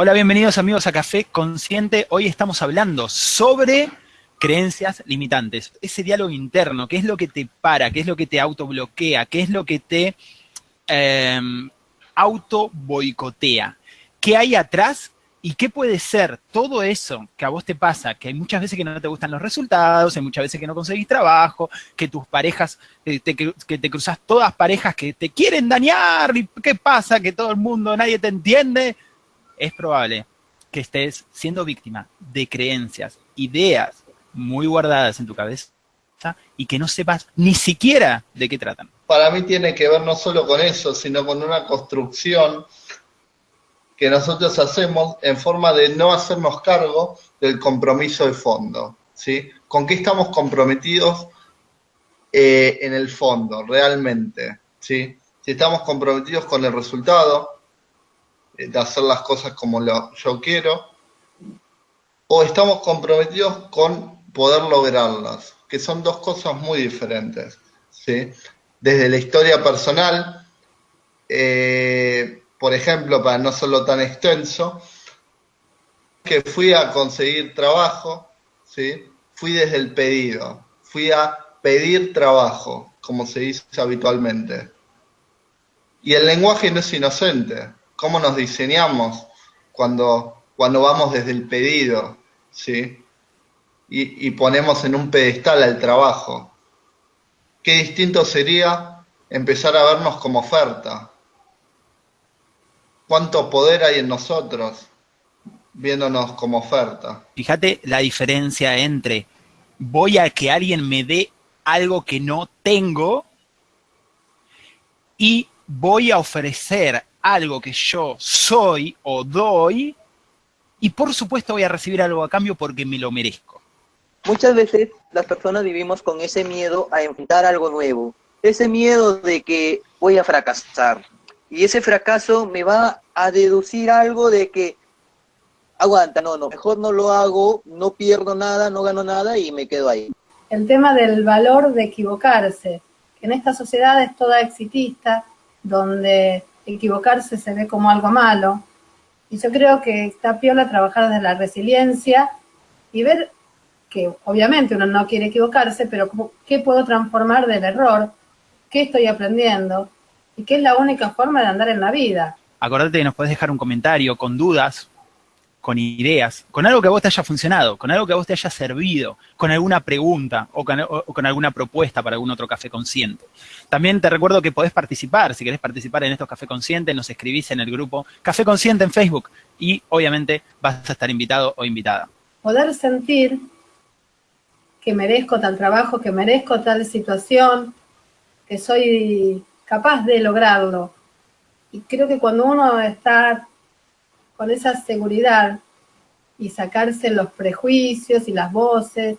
Hola, bienvenidos amigos a Café Consciente. Hoy estamos hablando sobre creencias limitantes. Ese diálogo interno, qué es lo que te para, qué es lo que te autobloquea, qué es lo que te eh. ¿Qué hay atrás y qué puede ser todo eso que a vos te pasa? Que hay muchas veces que no te gustan los resultados, hay muchas veces que no conseguís trabajo, que tus parejas, eh, que te cruzas todas parejas que te quieren dañar, y qué pasa, que todo el mundo, nadie te entiende es probable que estés siendo víctima de creencias, ideas muy guardadas en tu cabeza y que no sepas ni siquiera de qué tratan. Para mí tiene que ver no solo con eso, sino con una construcción que nosotros hacemos en forma de no hacernos cargo del compromiso de fondo. ¿sí? ¿Con qué estamos comprometidos eh, en el fondo, realmente? ¿sí? Si estamos comprometidos con el resultado, de hacer las cosas como yo quiero, o estamos comprometidos con poder lograrlas, que son dos cosas muy diferentes. ¿sí? Desde la historia personal, eh, por ejemplo, para no serlo tan extenso, que fui a conseguir trabajo, ¿sí? fui desde el pedido, fui a pedir trabajo, como se dice habitualmente. Y el lenguaje no es inocente, cómo nos diseñamos cuando, cuando vamos desde el pedido, ¿sí? Y, ponemos en un pedestal al trabajo. Qué distinto sería empezar a vernos como oferta. Cuánto poder hay en nosotros viéndonos como oferta. Fíjate la diferencia entre voy a que alguien me dé algo que no tengo y voy a ofrecer algo que yo soy o doy y por supuesto voy a recibir algo a cambio porque me lo merezco. Muchas veces las personas vivimos con ese miedo a enfrentar algo nuevo, ese miedo de que voy a fracasar y ese fracaso me va a deducir algo de que aguanta, no, no, mejor no lo hago, no pierdo nada, no gano nada y me quedo ahí. El tema del valor de equivocarse, en esta sociedad es toda exitista, donde equivocarse se ve como algo malo. Y yo creo que está piola trabajar desde la resiliencia y ver que obviamente uno no quiere equivocarse, pero ¿qué puedo transformar del error? ¿Qué estoy aprendiendo? Y qué es la única forma de andar en la vida. Acordate que nos puedes dejar un comentario con dudas con ideas, con algo que a vos te haya funcionado, con algo que a vos te haya servido, con alguna pregunta o con, alguna propuesta para algún otro café consciente. También te recuerdo que podés participar, si querés participar en estos café conscientes, nos escribís en el grupo Café Consciente en Facebook y obviamente vas a estar invitado o invitada. Poder sentir que merezco tal trabajo, que merezco tal situación, que soy capaz de lograrlo. Y creo que cuando uno está con esa seguridad y sacarse los prejuicios y las voces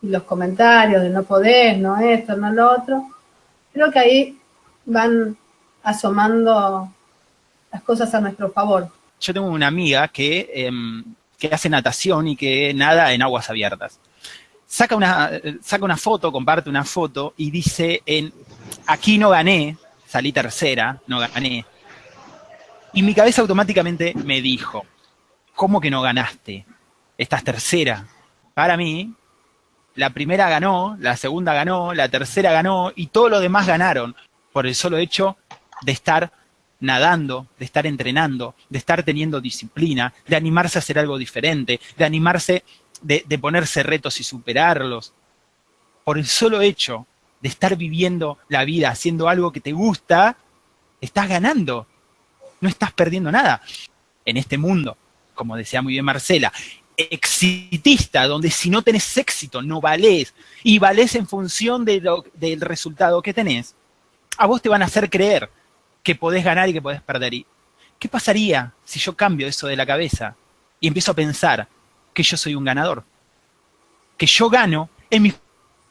y los comentarios de no poder, no esto, no lo otro, creo que ahí van asomando las cosas a nuestro favor. Yo tengo una amiga que, em, que hace natación y que nada en aguas abiertas. Saca una, saca una foto, comparte una foto y dice en aquí no gané, salí tercera, no gané, y mi cabeza automáticamente me dijo, ¿cómo que no ganaste? Estás tercera. Para mí, la primera ganó, la segunda ganó, la tercera ganó y todos los demás ganaron por el solo hecho de estar nadando, de estar entrenando, de estar teniendo disciplina, de animarse a hacer algo diferente, de animarse, de, de ponerse retos y superarlos. Por el solo hecho de estar viviendo la vida haciendo algo que te gusta, estás ganando no estás perdiendo nada en este mundo, como decía muy bien Marcela, exitista, donde si no tenés éxito no valés y valés en función de del resultado que tenés, a vos te van a hacer creer que podés ganar y que podés perder. ¿Y qué pasaría si yo cambio eso de la cabeza y empiezo a pensar que yo soy un ganador? Que yo gano en mis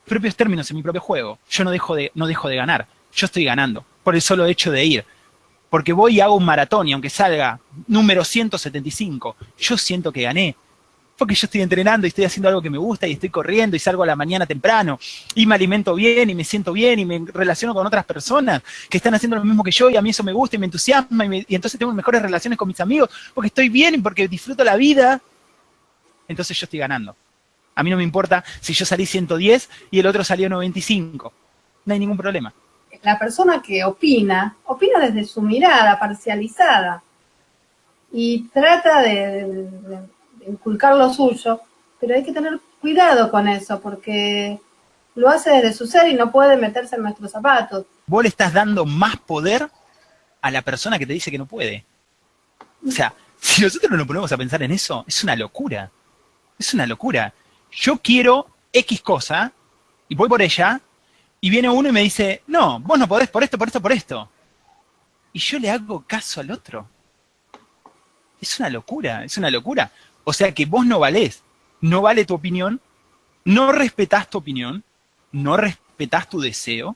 propios términos, en mi propio juego. Yo no dejo de, no dejo de ganar, yo estoy ganando por el solo hecho de ir porque voy y hago un maratón y aunque salga número 175, yo siento que gané, porque yo estoy entrenando y estoy haciendo algo que me gusta y estoy corriendo y salgo a la mañana temprano y me alimento bien y me siento bien y me relaciono con otras personas que están haciendo lo mismo que yo y a mí eso me gusta y me entusiasma y, entonces tengo mejores relaciones con mis amigos porque estoy bien y porque disfruto la vida, entonces yo estoy ganando. A mí no me importa si yo salí 110 y el otro salió 95. No hay ningún problema. La persona que opina, opina desde su mirada parcializada y trata de, inculcar lo suyo, pero hay que tener cuidado con eso porque lo hace desde su ser y no puede meterse en nuestros zapatos. Vos le estás dando más poder a la persona que te dice que no puede. O sea, si nosotros no nos ponemos a pensar en eso, es una locura. Es una locura yo quiero X cosa y voy por ella y viene uno y me dice, no, vos no podés por esto, por esto, por esto. Y yo le hago caso al otro. Es una locura, es una locura. O sea que vos no valés, no vale tu opinión, no respetás tu opinión, no respetás tu deseo,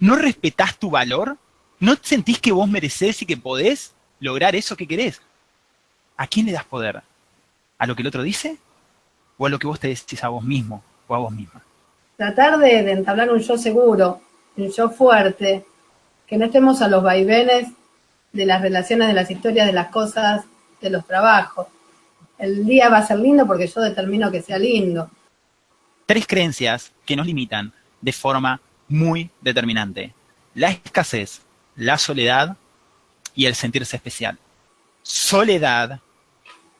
no respetás tu valor, no sentís que vos merecés y que podés lograr eso que querés. ¿A quién le das poder? ¿A lo que el otro dice? o a lo que vos te decís a vos mismo o a vos misma. Tratar de, entablar un yo seguro, un yo fuerte, que no estemos a los vaivenes de las relaciones, de las historias, de las cosas, de los trabajos. El día va a ser lindo porque yo determino que sea lindo. Tres creencias que nos limitan de forma muy determinante. La escasez, la soledad y el sentirse especial. Soledad,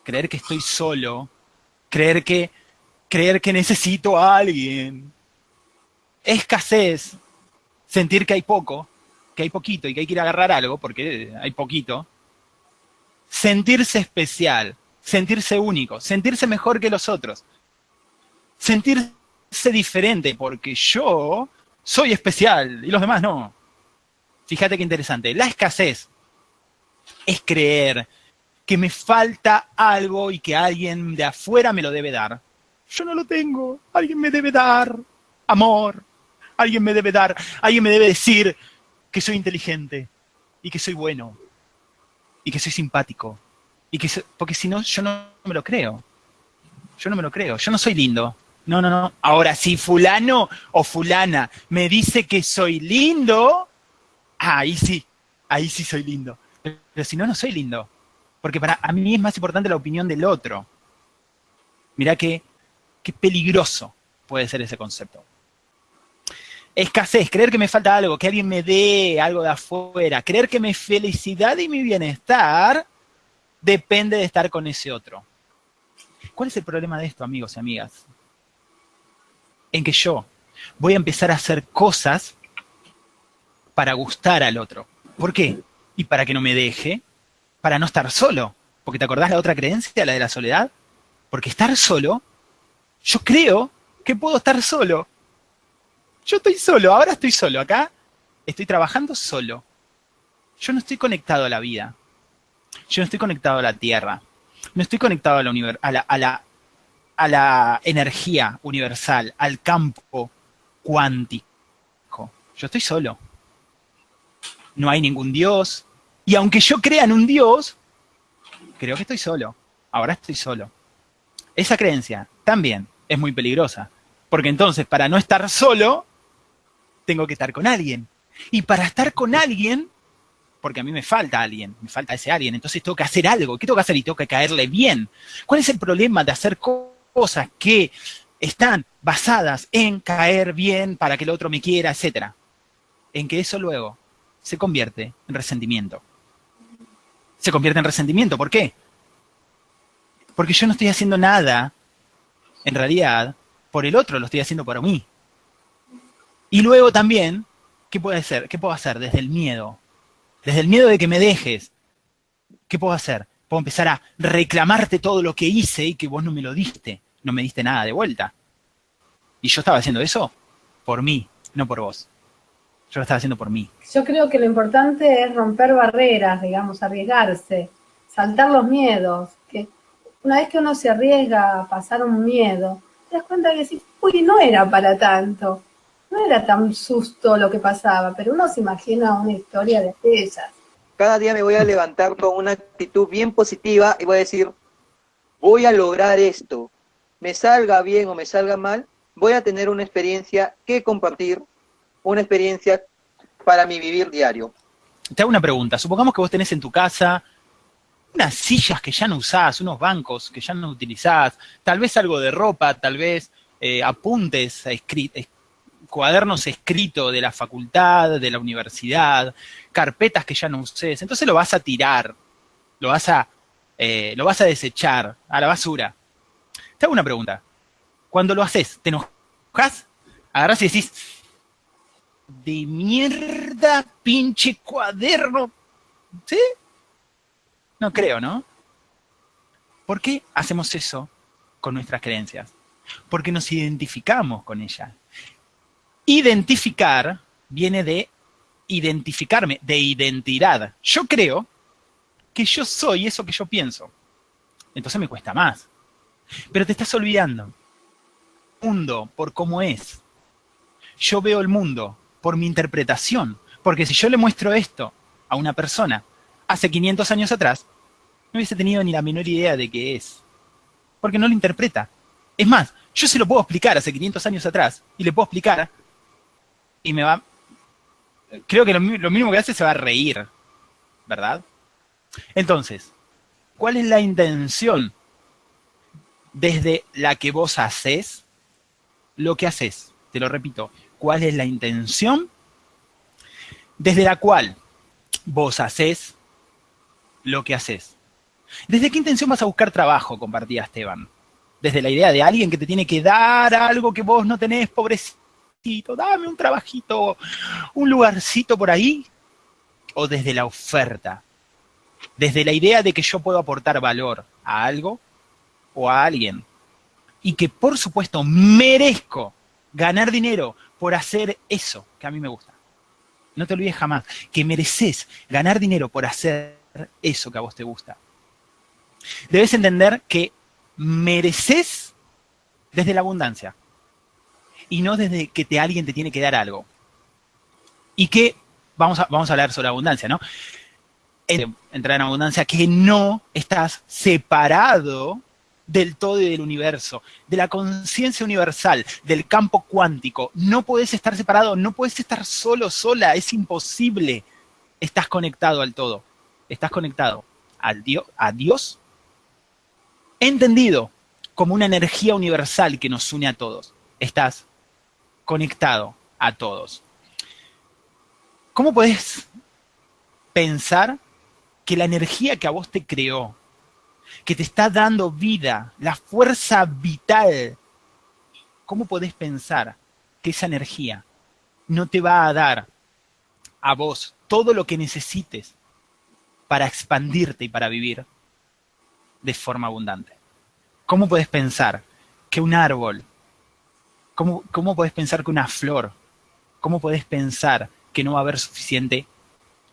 creer que estoy solo, creer que, creer que necesito a alguien. Escasez, sentir que hay poco, que hay poquito y que hay que ir a agarrar algo porque hay poquito. Sentirse especial, sentirse único, sentirse mejor que los otros. Sentirse diferente porque yo soy especial y los demás no. Fíjate qué interesante. La escasez es creer que me falta algo y que alguien de afuera me lo debe dar. Yo no lo tengo, alguien me debe dar amor, alguien me debe dar, alguien me debe decir que soy inteligente y que soy bueno y que soy simpático y que porque si no yo no me lo creo. Yo no me lo creo, yo no soy lindo. No, no, no. Ahora, si fulano o fulana me dice que soy lindo, ahí sí, ahí sí soy lindo. Pero si no, no soy lindo. Porque para a mí es más importante la opinión del otro. Mirá qué, qué peligroso puede ser ese concepto. Escasez, creer que me falta algo, que alguien me dé algo de afuera, creer que mi felicidad y mi bienestar depende de estar con ese otro. ¿Cuál es el problema de esto, amigos y amigas? En que yo voy a empezar a hacer cosas para gustar al otro. ¿Por qué? Y para que no me deje, para no estar solo. Porque te acordás la otra creencia, la de la soledad. Porque estar solo, yo creo que puedo estar solo. Yo estoy solo, ahora estoy solo. Acá estoy trabajando solo. Yo no estoy conectado a la vida. Yo no estoy conectado a la tierra. No estoy conectado a la, a la, a la, a la energía universal, al campo cuántico. Yo estoy solo. No hay ningún Dios, y aunque yo crea en un Dios, creo que estoy solo. Ahora estoy solo. Esa creencia también es muy peligrosa. Porque entonces, para no estar solo, tengo que estar con alguien. Y para estar con alguien, porque a mí me falta alguien, me falta ese alguien, entonces tengo que hacer algo. ¿Qué tengo que hacer? Y tengo que caerle bien. ¿Cuál es el problema de hacer cosas que están basadas en caer bien para que el otro me quiera, etcétera? En que eso luego se convierte en resentimiento se convierte en resentimiento. ¿Por qué? Porque yo no estoy haciendo nada, en realidad, por el otro, lo estoy haciendo por mí. Y luego también, ¿qué puedo hacer? ¿Qué puedo hacer? Desde el miedo. Desde el miedo de que me dejes. ¿Qué puedo hacer? Puedo empezar a reclamarte todo lo que hice y que vos no me lo diste. No me diste nada de vuelta. Y yo estaba haciendo eso por mí, no por vos. Yo lo estaba haciendo por mí. Yo creo que lo importante es romper barreras, digamos, arriesgarse, saltar los miedos. Que una vez que uno se arriesga a pasar un miedo, te das cuenta que sí, uy, no era para tanto. No era tan susto lo que pasaba, pero uno se imagina una historia de esas. Cada día me voy a levantar con una actitud bien positiva y voy a decir, voy a lograr esto, me salga bien o me salga mal, voy a tener una experiencia que compartir, una experiencia para mi vivir diario. Te hago una pregunta. Supongamos que vos tenés en tu casa unas sillas que ya no usás, unos bancos que ya no utilizás, tal vez algo de ropa, tal vez eh, apuntes, cuadernos escritos de la facultad, de la universidad, carpetas que ya no uses. Entonces lo vas a tirar, lo vas a, eh, lo vas a desechar a la basura. Te hago una pregunta. Cuando lo haces, ¿te enojas? Agarras y decís, de mierda, pinche cuaderno. ¿Sí? No creo, ¿no? ¿Por qué hacemos eso con nuestras creencias? Porque nos identificamos con ellas. Identificar viene de identificarme, de identidad. Yo creo que yo soy eso que yo pienso. Entonces me cuesta más. Pero te estás olvidando. mundo por cómo es. Yo veo el mundo por mi interpretación. Porque si yo le muestro esto a una persona hace 500 años atrás, no hubiese tenido ni la menor idea de qué es. Porque no lo interpreta. Es más, yo se lo puedo explicar hace 500 años atrás y le puedo explicar y me va... Creo que lo, lo mínimo que hace se va a reír, ¿verdad? Entonces, ¿cuál es la intención desde la que vos haces lo que haces? Te lo repito, ¿cuál es la intención desde la cual vos haces lo que haces? ¿Desde qué intención vas a buscar trabajo? Compartía Esteban. Desde la idea de alguien que te tiene que dar algo que vos no tenés, pobrecito, dame un trabajito, un lugarcito por ahí. O desde la oferta. Desde la idea de que yo puedo aportar valor a algo o a alguien. Y que por supuesto merezco ganar dinero por hacer eso que a mí me gusta. No te olvides jamás que mereces ganar dinero por hacer eso que a vos te gusta debes entender que mereces desde la abundancia y no desde que te, alguien te tiene que dar algo. Y que, vamos a, vamos a hablar sobre abundancia, ¿no? Entrar en abundancia, que no estás separado del todo y del universo, de la conciencia universal, del campo cuántico. No puedes estar separado, no puedes estar solo, sola, es imposible. Estás conectado al todo, estás conectado al Dios, a Dios entendido como una energía universal que nos une a todos. Estás conectado a todos. ¿Cómo puedes pensar que la energía que a vos te creó, que te está dando vida, la fuerza vital, cómo podés pensar que esa energía no te va a dar a vos todo lo que necesites para expandirte y para vivir? de forma abundante. ¿Cómo puedes pensar que un árbol, cómo, cómo puedes pensar que una flor, cómo puedes pensar que no va a haber suficiente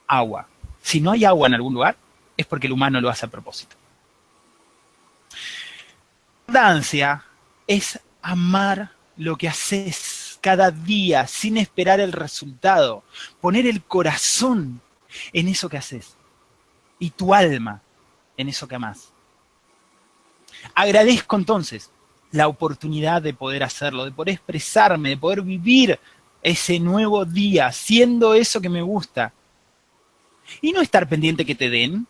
agua? Si no hay agua en algún lugar, es porque el humano lo hace a propósito. Abundancia es amar lo que haces cada día sin esperar el resultado. Poner el corazón en eso que haces y tu alma en eso que amas. Agradezco entonces la oportunidad de poder hacerlo, de poder expresarme, de poder vivir ese nuevo día, siendo eso que me gusta. Y no estar pendiente que te den,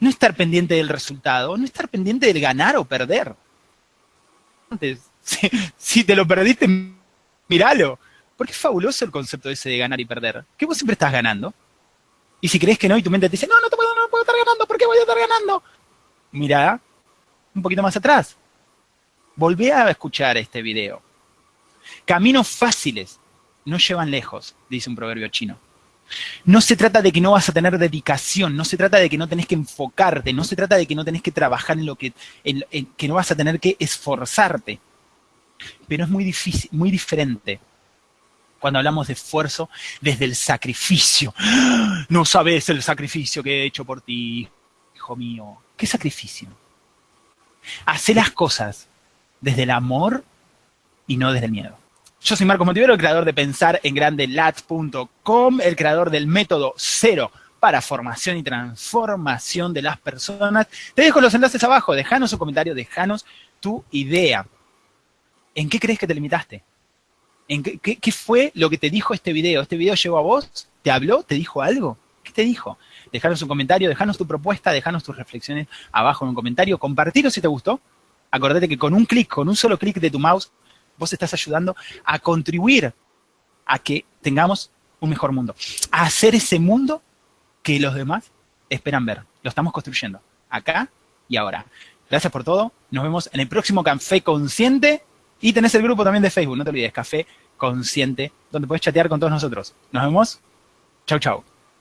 no estar pendiente del resultado, no estar pendiente del ganar o perder. Si, si te lo perdiste, míralo. Porque es fabuloso el concepto ese de ganar y perder. Que vos siempre estás ganando. Y si crees que no, y tu mente te dice, no, no, te puedo, puedo estar ganando, ¿por qué voy a estar ganando? Mira, un poquito más atrás. Volví a escuchar este video. Caminos fáciles no llevan lejos, dice un proverbio chino. No se trata de que no vas a tener dedicación, no se trata de que no tenés que enfocarte, no se trata de que no tenés que trabajar en lo que, que no vas a tener que esforzarte. Pero es muy difícil, muy diferente cuando hablamos de esfuerzo desde el sacrificio. No sabes el sacrificio que he hecho por ti, hijo mío. ¿Qué sacrificio? Hace las cosas desde el amor y no desde el miedo. Yo soy Marcos Motivero, el creador de pensar en grande el creador del método cero para formación y transformación de las personas. Te dejo los enlaces abajo, déjanos un comentario, déjanos tu idea. ¿En qué crees que te limitaste? ¿En qué, qué, fue lo que te dijo este video? ¿Este video llegó a vos? ¿Te habló? ¿Te dijo algo? ¿Qué te dijo? Dejanos un comentario, dejanos tu propuesta, dejanos tus reflexiones abajo en un comentario, compartirlo si te gustó. Acordate que con un clic, con un solo clic de tu mouse, vos estás ayudando a contribuir a que tengamos un mejor mundo. A hacer ese mundo que los demás esperan ver. Lo estamos construyendo, acá y ahora. Gracias por todo. Nos vemos en el próximo Café Consciente. Y tenés el grupo también de Facebook, no te olvides, Café Consciente, donde puedes chatear con todos nosotros. Nos vemos. Chau, chau.